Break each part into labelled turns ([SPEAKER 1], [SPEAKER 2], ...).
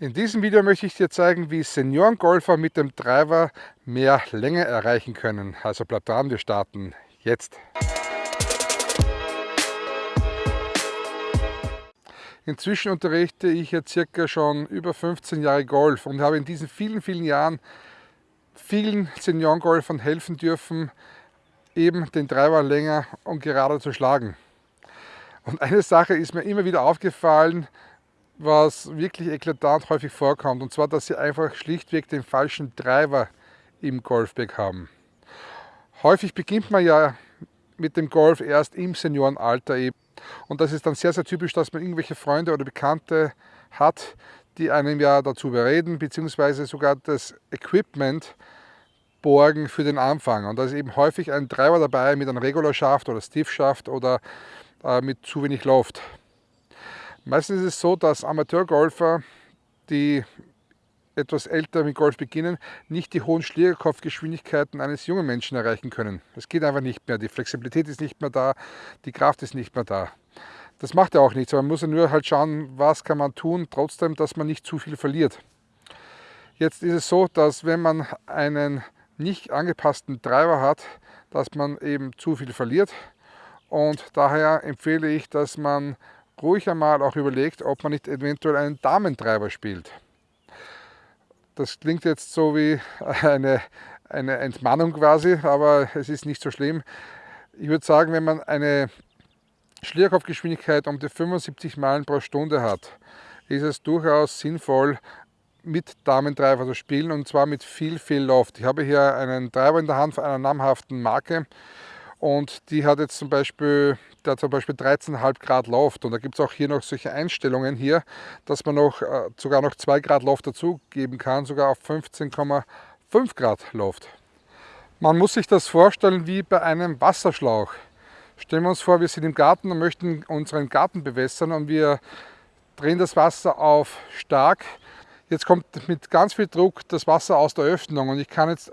[SPEAKER 1] In diesem Video möchte ich dir zeigen, wie Seniorengolfer mit dem Driver mehr Länge erreichen können. Also bleib dran, wir starten jetzt. Inzwischen unterrichte ich jetzt circa schon über 15 Jahre Golf und habe in diesen vielen, vielen Jahren vielen Seniorengolfern helfen dürfen, eben den Driver länger und gerade zu schlagen. Und eine Sache ist mir immer wieder aufgefallen, was wirklich eklatant häufig vorkommt, und zwar, dass sie einfach schlichtweg den falschen Driver im Golfbag haben. Häufig beginnt man ja mit dem Golf erst im Seniorenalter eben. Und das ist dann sehr, sehr typisch, dass man irgendwelche Freunde oder Bekannte hat, die einem ja dazu bereden, beziehungsweise sogar das Equipment borgen für den Anfang. Und da ist eben häufig ein Driver dabei mit einem Regularschaft oder Stiffschaft oder äh, mit zu wenig Loft. Meistens ist es so, dass Amateurgolfer, die etwas älter mit Golf beginnen, nicht die hohen Schlägerkopfgeschwindigkeiten eines jungen Menschen erreichen können. Es geht einfach nicht mehr, die Flexibilität ist nicht mehr da, die Kraft ist nicht mehr da. Das macht ja auch nichts, man muss ja nur halt schauen, was kann man tun, trotzdem, dass man nicht zu viel verliert. Jetzt ist es so, dass wenn man einen nicht angepassten Driver hat, dass man eben zu viel verliert und daher empfehle ich, dass man ruhig einmal auch überlegt, ob man nicht eventuell einen Damentreiber spielt. Das klingt jetzt so wie eine, eine Entmannung quasi, aber es ist nicht so schlimm. Ich würde sagen, wenn man eine Schlierkopfgeschwindigkeit um die 75 Meilen pro Stunde hat, ist es durchaus sinnvoll, mit Damentreiber zu spielen und zwar mit viel, viel Loft. Ich habe hier einen Treiber in der Hand von einer namhaften Marke und die hat jetzt zum Beispiel der zum Beispiel 13,5 Grad Loft und da gibt es auch hier noch solche Einstellungen hier, dass man noch äh, sogar noch 2 Grad Loft dazugeben kann, sogar auf 15,5 Grad Loft. Man muss sich das vorstellen wie bei einem Wasserschlauch. Stellen wir uns vor, wir sind im Garten und möchten unseren Garten bewässern und wir drehen das Wasser auf stark. Jetzt kommt mit ganz viel Druck das Wasser aus der Öffnung und ich kann jetzt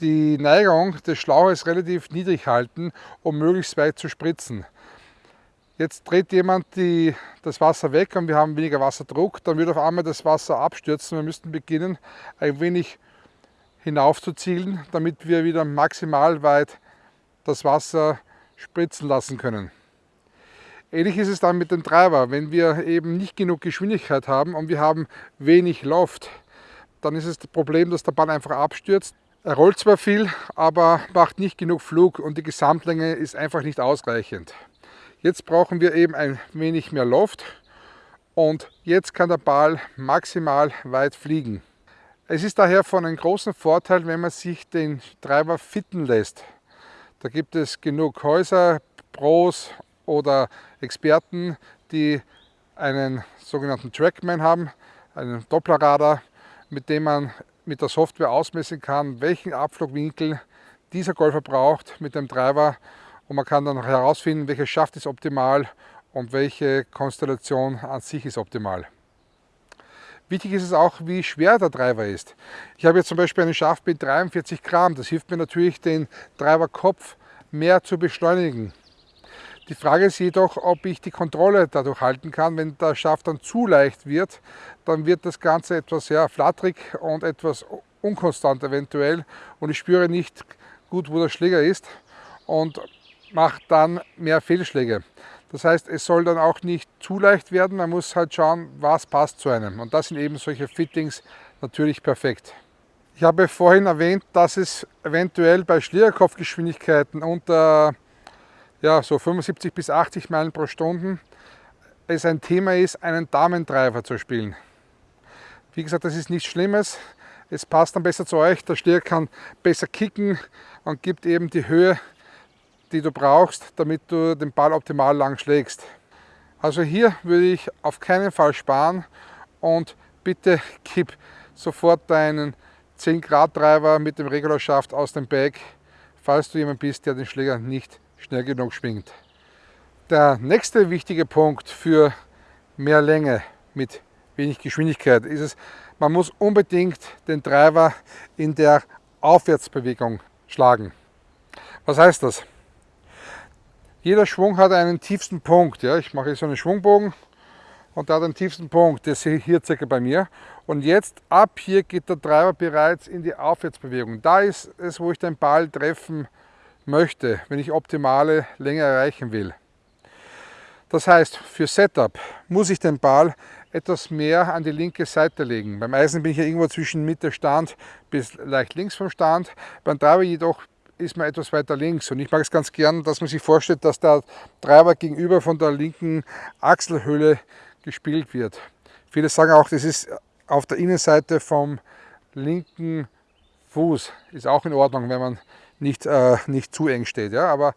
[SPEAKER 1] die Neigung des Schlauches relativ niedrig halten, um möglichst weit zu spritzen. Jetzt dreht jemand die, das Wasser weg und wir haben weniger Wasserdruck, dann wird auf einmal das Wasser abstürzen. Wir müssten beginnen, ein wenig hinauf zu zielen, damit wir wieder maximal weit das Wasser spritzen lassen können. Ähnlich ist es dann mit dem Treiber. Wenn wir eben nicht genug Geschwindigkeit haben und wir haben wenig Loft, dann ist es das Problem, dass der Ball einfach abstürzt. Er rollt zwar viel, aber macht nicht genug Flug und die Gesamtlänge ist einfach nicht ausreichend. Jetzt brauchen wir eben ein wenig mehr Luft und jetzt kann der Ball maximal weit fliegen. Es ist daher von einem großen Vorteil, wenn man sich den Treiber fitten lässt. Da gibt es genug Häuser, Pros oder Experten, die einen sogenannten Trackman haben, einen Dopplerradar, mit dem man mit der Software ausmessen kann, welchen Abflugwinkel dieser Golfer braucht mit dem Treiber und man kann dann herausfinden, welcher Schaft ist optimal und welche Konstellation an sich ist optimal. Wichtig ist es auch, wie schwer der Treiber ist. Ich habe jetzt zum Beispiel einen Schaft mit 43 Gramm. Das hilft mir natürlich, den Treiberkopf mehr zu beschleunigen. Die Frage ist jedoch, ob ich die Kontrolle dadurch halten kann. Wenn der Schaft dann zu leicht wird, dann wird das Ganze etwas ja, flatterig und etwas unkonstant eventuell und ich spüre nicht gut, wo der Schläger ist und mache dann mehr Fehlschläge. Das heißt, es soll dann auch nicht zu leicht werden, man muss halt schauen, was passt zu einem. Und das sind eben solche Fittings natürlich perfekt. Ich habe vorhin erwähnt, dass es eventuell bei Schlägerkopfgeschwindigkeiten unter ja, so 75 bis 80 Meilen pro Stunde es ein Thema ist, einen Damentreiber zu spielen. Wie gesagt, das ist nichts Schlimmes. Es passt dann besser zu euch. Der Stier kann besser kicken und gibt eben die Höhe, die du brauchst, damit du den Ball optimal lang schlägst. Also hier würde ich auf keinen Fall sparen und bitte gib sofort deinen 10 Grad Treiber mit dem Regularschaft aus dem Bag, falls du jemand bist, der den Schläger nicht schnell genug schwingt. Der nächste wichtige Punkt für mehr Länge mit wenig Geschwindigkeit ist es, man muss unbedingt den Treiber in der Aufwärtsbewegung schlagen. Was heißt das? Jeder Schwung hat einen tiefsten Punkt. Ja? Ich mache jetzt so einen Schwungbogen und da den tiefsten Punkt, der sehe ich hier circa bei mir. Und jetzt ab hier geht der Treiber bereits in die Aufwärtsbewegung. Da ist es, wo ich den Ball treffen möchte, wenn ich optimale Länge erreichen will. Das heißt, für Setup muss ich den Ball etwas mehr an die linke Seite legen. Beim Eisen bin ich ja irgendwo zwischen Mitte Stand bis leicht links vom Stand. Beim Treiber jedoch ist man etwas weiter links. Und ich mag es ganz gern, dass man sich vorstellt, dass der Treiber gegenüber von der linken Achselhöhle gespielt wird. Viele sagen auch, das ist auf der Innenseite vom linken Fuß. Ist auch in Ordnung, wenn man nicht, äh, nicht zu eng steht. Ja? Aber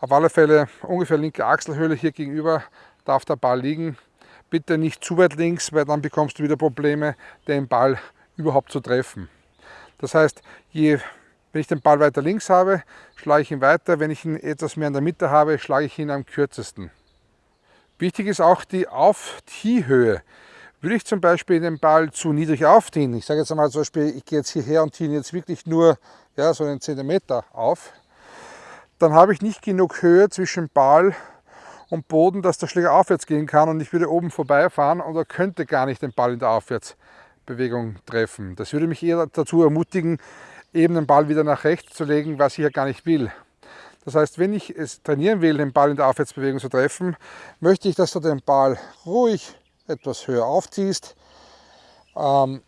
[SPEAKER 1] auf alle Fälle ungefähr linke Achselhöhle hier gegenüber darf der Ball liegen. Bitte nicht zu weit links, weil dann bekommst du wieder Probleme, den Ball überhaupt zu treffen. Das heißt, je, wenn ich den Ball weiter links habe, schlage ich ihn weiter. Wenn ich ihn etwas mehr in der Mitte habe, schlage ich ihn am kürzesten. Wichtig ist auch die Auftiehhöhe. Würde ich zum Beispiel den Ball zu niedrig aufziehen, ich sage jetzt einmal zum Beispiel, ich gehe jetzt hierher und ziehe jetzt wirklich nur ja, so einen Zentimeter auf, dann habe ich nicht genug Höhe zwischen Ball und Boden, dass der Schläger aufwärts gehen kann und ich würde oben vorbeifahren und er könnte gar nicht den Ball in der Aufwärtsbewegung treffen. Das würde mich eher dazu ermutigen, eben den Ball wieder nach rechts zu legen, was ich ja gar nicht will. Das heißt, wenn ich es trainieren will, den Ball in der Aufwärtsbewegung zu treffen, möchte ich, dass du den Ball ruhig etwas höher aufziehst. Ähm,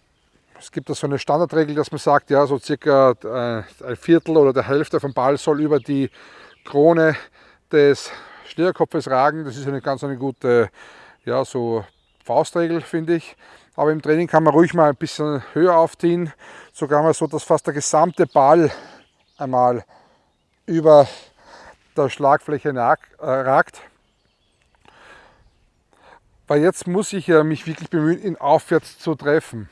[SPEAKER 1] es gibt da so eine Standardregel, dass man sagt, ja, so circa äh, ein Viertel oder der Hälfte vom Ball soll über die Krone des Schnürkopfes ragen. Das ist eine ganz eine gute ja, so Faustregel, finde ich. Aber im Training kann man ruhig mal ein bisschen höher aufziehen. Sogar mal so, dass fast der gesamte Ball einmal über der Schlagfläche äh, ragt. Weil jetzt muss ich ja mich wirklich bemühen, ihn aufwärts zu treffen.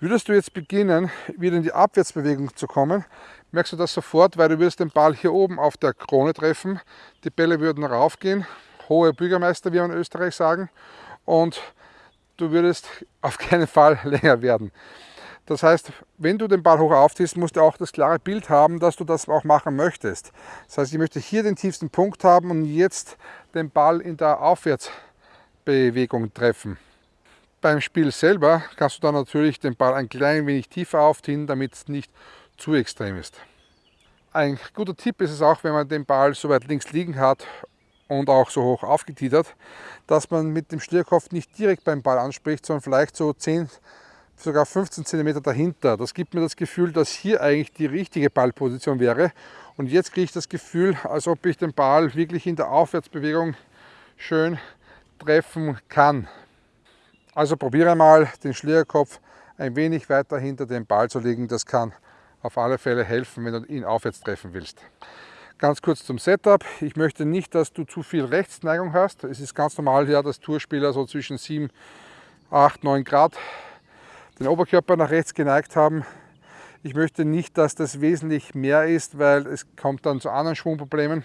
[SPEAKER 1] Würdest du jetzt beginnen, wieder in die Abwärtsbewegung zu kommen, merkst du das sofort, weil du wirst den Ball hier oben auf der Krone treffen. Die Bälle würden raufgehen, hohe Bürgermeister, wie wir in Österreich sagen, und du würdest auf keinen Fall länger werden. Das heißt, wenn du den Ball hoch aufziehst, musst du auch das klare Bild haben, dass du das auch machen möchtest. Das heißt, ich möchte hier den tiefsten Punkt haben und jetzt den Ball in der Aufwärtsbewegung treffen. Beim Spiel selber kannst du dann natürlich den Ball ein klein wenig tiefer aufziehen, damit es nicht zu extrem ist. Ein guter Tipp ist es auch, wenn man den Ball so weit links liegen hat und auch so hoch aufgetitert, dass man mit dem Stierkopf nicht direkt beim Ball anspricht, sondern vielleicht so 10, sogar 15 cm dahinter. Das gibt mir das Gefühl, dass hier eigentlich die richtige Ballposition wäre. Und jetzt kriege ich das Gefühl, als ob ich den Ball wirklich in der Aufwärtsbewegung schön treffen kann. Also probiere mal den Schlierkopf ein wenig weiter hinter dem Ball zu legen. Das kann auf alle Fälle helfen, wenn du ihn aufwärts treffen willst. Ganz kurz zum Setup. Ich möchte nicht, dass du zu viel Rechtsneigung hast. Es ist ganz normal, ja, dass Tourspieler so zwischen 7, 8, 9 Grad den Oberkörper nach rechts geneigt haben. Ich möchte nicht, dass das wesentlich mehr ist, weil es kommt dann zu anderen Schwungproblemen.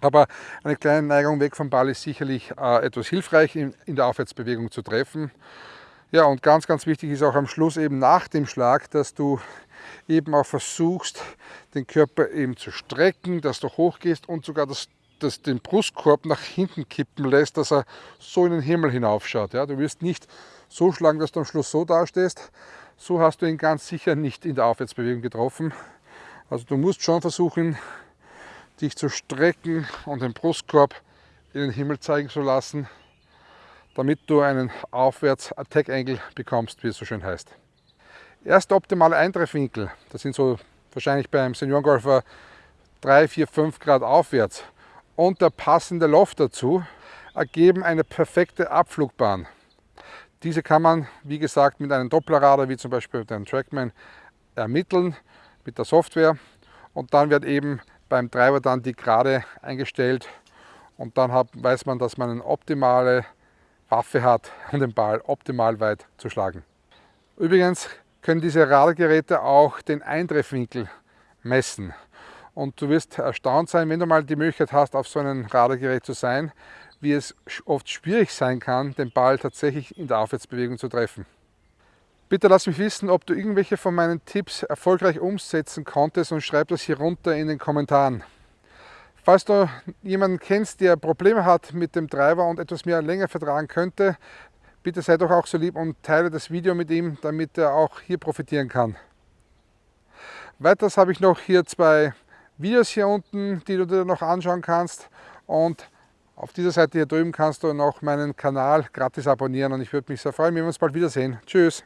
[SPEAKER 1] Aber eine kleine Neigung weg vom Ball ist sicherlich äh, etwas hilfreich in, in, der Aufwärtsbewegung zu treffen. Ja, und ganz, ganz wichtig ist auch am Schluss eben nach dem Schlag, dass du eben auch versuchst, den Körper eben zu strecken, dass du hochgehst und sogar das, das den Brustkorb nach hinten kippen lässt, dass er so in den Himmel hinaufschaut. Ja, du wirst nicht so schlagen, dass du am Schluss so dastehst. So hast du ihn ganz sicher nicht in der Aufwärtsbewegung getroffen. Also du musst schon versuchen, dich zu strecken und den Brustkorb in den Himmel zeigen zu lassen, damit du einen Aufwärts-Attack-Angle bekommst, wie es so schön heißt. Erster optimale Eintreffwinkel, das sind so wahrscheinlich beim Seniorengolfer 3, 4, 5 Grad aufwärts und der passende Loft dazu ergeben eine perfekte Abflugbahn. Diese kann man, wie gesagt, mit einem Dopplerradar, wie zum Beispiel dem Trackman, ermitteln mit der Software und dann wird eben beim Treiber dann die Gerade eingestellt und dann hat, weiß man, dass man eine optimale Waffe hat, um den Ball optimal weit zu schlagen. Übrigens können diese Radargeräte auch den Eintreffwinkel messen. Und du wirst erstaunt sein, wenn du mal die Möglichkeit hast, auf so einem Radargerät zu sein, wie es oft schwierig sein kann, den Ball tatsächlich in der Aufwärtsbewegung zu treffen. Bitte lass mich wissen, ob du irgendwelche von meinen Tipps erfolgreich umsetzen konntest und schreib das hier runter in den Kommentaren. Falls du jemanden kennst, der Probleme hat mit dem Treiber und etwas mehr länger vertragen könnte, bitte sei doch auch so lieb und teile das Video mit ihm, damit er auch hier profitieren kann. Weiters habe ich noch hier zwei Videos hier unten, die du dir noch anschauen kannst und auf dieser Seite hier drüben kannst du noch meinen Kanal gratis abonnieren und ich würde mich sehr freuen, wenn wir uns bald wiedersehen. Tschüss!